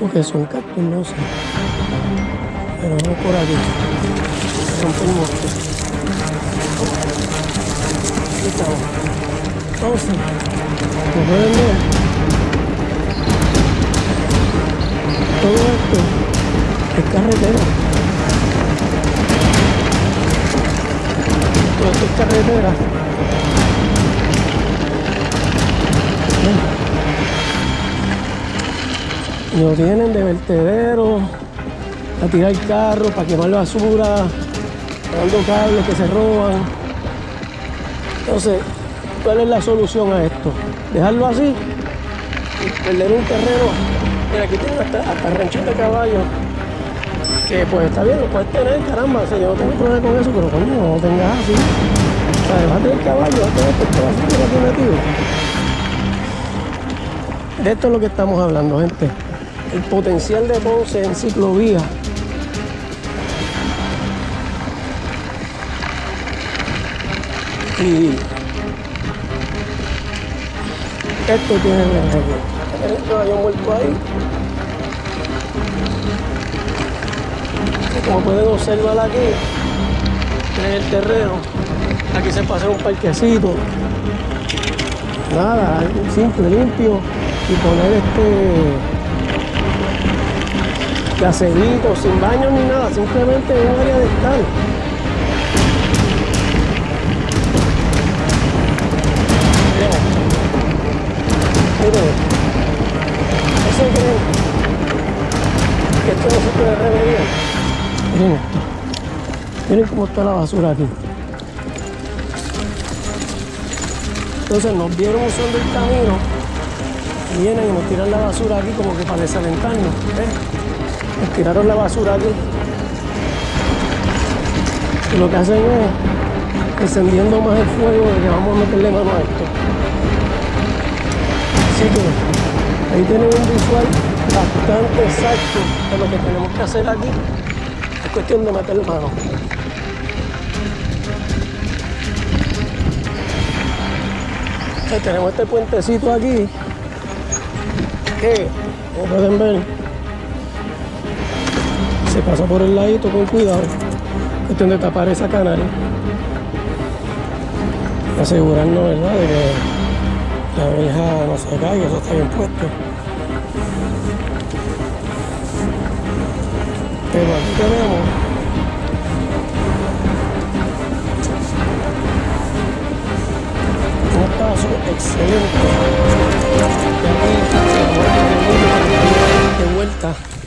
¿Esto que son cactus? No sé. Pero vamos por. Rompe el monte. Aquí estamos. Entonces, como pueden ver, todo esto es carretera. Todo esto es carretera. Y lo tienen de vertedero, a tirar carros, para quemar basura, dando cables que se roban. Entonces, ¿cuál es la solución a esto? Dejarlo así y perder un terreno. Mira, aquí tienen hasta, hasta ranchito de caballos. Que pues está bien, lo puedes tener, caramba. O yo no tengo problema con eso, pero coño, no lo tengas así. O sea, vas caballo, vas a aquí metido. De esto es lo que estamos hablando, gente. El potencial de Ponce en ciclovía. Y esto tiene ejemplo. El caballo muerto ahí. Como pueden observar aquí, en el terreno, aquí se pasa un parquecito. Nada, simple, limpio y poner este caserito, sin baño ni nada, simplemente un área de estar. Miren, eso creen que esto no se puede remediar. Miren esto. Miren cómo está la basura aquí. Entonces nos vieron usando el camino vienen y nos tiran la basura aquí como que para desalentarnos. ¿ves? Nos tiraron la basura aquí. Y lo que hacen es encendiendo más el fuego de que vamos a meterle mano a esto. Así que ahí tienen un visual bastante exacto de lo que tenemos que hacer aquí. Es cuestión de meter mano. Tenemos este puentecito aquí que, como pueden ver, se pasa por el ladito con cuidado. Cuestión de tapar esa canal. Y asegurarnos ¿verdad? de que la verja no se caiga, eso está bien puesto. Pero aquí tenemos un paso excelente. De vuelta